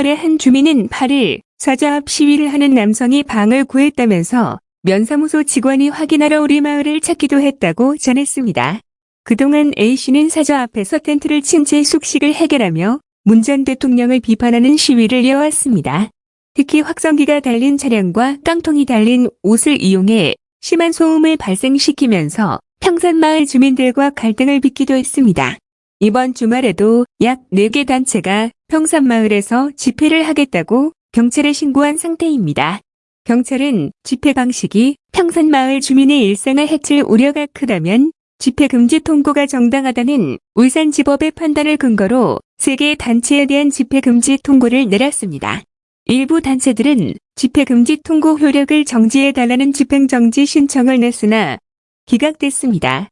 평산마을의 한 주민은 8일 사자 앞 시위를 하는 남성이 방을 구했다면서 면사무소 직원이 확인하러 우리 마을을 찾기도 했다고 전했습니다. 그동안 A씨는 사저 앞에서 텐트를 친 채 숙식을 해결하며 문 전 대통령을 비판하는 시위를 이어왔습니다. 특히 확성기가 달린 차량과 깡통이 달린 옷을 이용해 심한 소음을 발생시키면서 평산마을 주민들과 갈등을 빚기도 했습니다. 이번 주말에도 약 4개 단체가 평산마을에서 집회를 하겠다고 경찰에 신고한 상태입니다. 경찰은 집회 방식이 평산마을 주민의 일상을 해칠 우려가 크다면 집회 금지 통고가 정당하다는 울산지법의 판단을 근거로 3개 단체에 대한 집회 금지 통고를 내렸습니다. 일부 단체들은 집회 금지 통고 효력을 정지해달라는 집행정지 신청을 냈으나 기각됐습니다.